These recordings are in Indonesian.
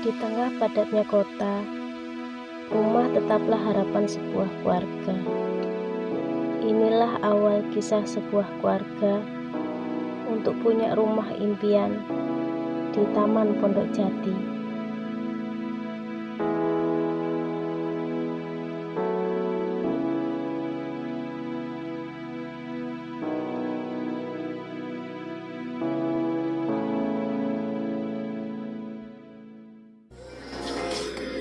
Di tengah padatnya kota, rumah tetaplah harapan sebuah keluarga. Inilah awal kisah sebuah keluarga untuk punya rumah impian di Taman Pondok Jati.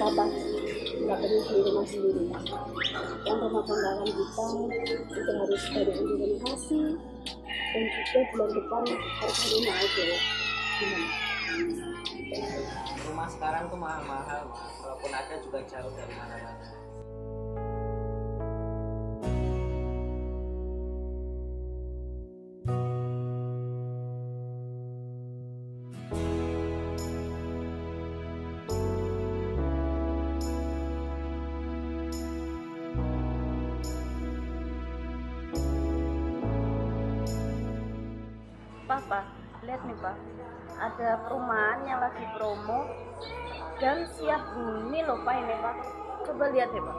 Papa nggak perlu beli rumah sendiri. Yang rumah kondangan kita itu harus ada yang direnovasi dan juga bulan depan harus rumah aja. Gimana rumah sekarang tuh mahal-mahal walaupun ada juga jauh dari mana-mana Papa lihat nih Pak. Ada perumahan yang lagi promo dan siap huni loh Pak ini Pak. Coba lihat deh Pak.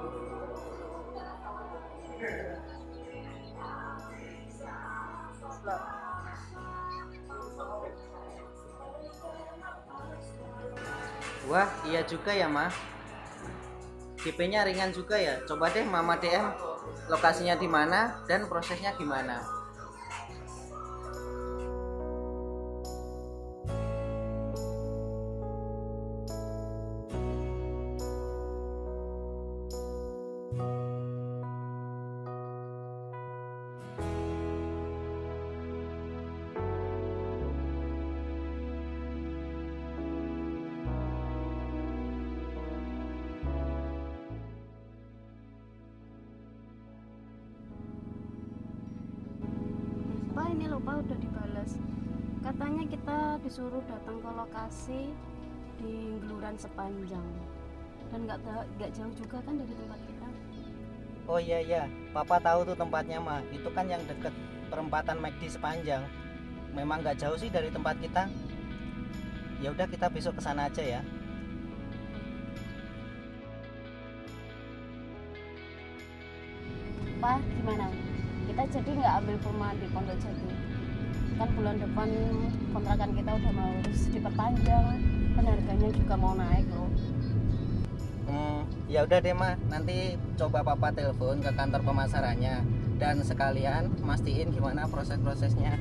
Wah iya juga ya ma DP-nya ringan juga ya. Coba deh mama DM lokasinya di mana dan prosesnya gimana ini loh Pak udah dibalas katanya kita disuruh datang ke lokasi di Geluran Sepanjang. Dan nggak nggak jauh juga kan dari tempat kita? Oh iya iya. Papa tahu tuh tempatnya ma. Itu kan yang deket perempatan McD sepanjang. Memang nggak jauh sih dari tempat kita. Ya udah kita besok ke sana aja ya. Pak gimana kita jadi nggak ambil perumahan di Pondok Jati. Kan bulan depan kontrakan kita udah mau harus diperpanjang dan harganya juga mau naik loh. Hmm, ya udah deh mah, nanti coba papa telepon ke kantor pemasarannya. Dan sekalian mastiin gimana proses-prosesnya.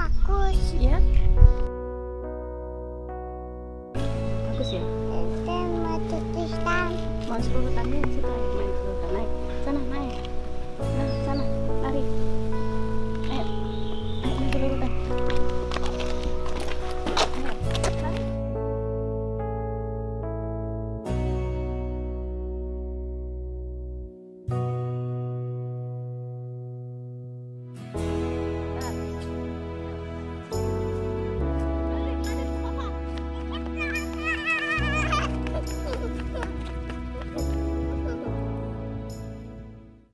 Bagus. ya bagus ya Itu mau tuliskan. mau sepuluh tadi situ ayo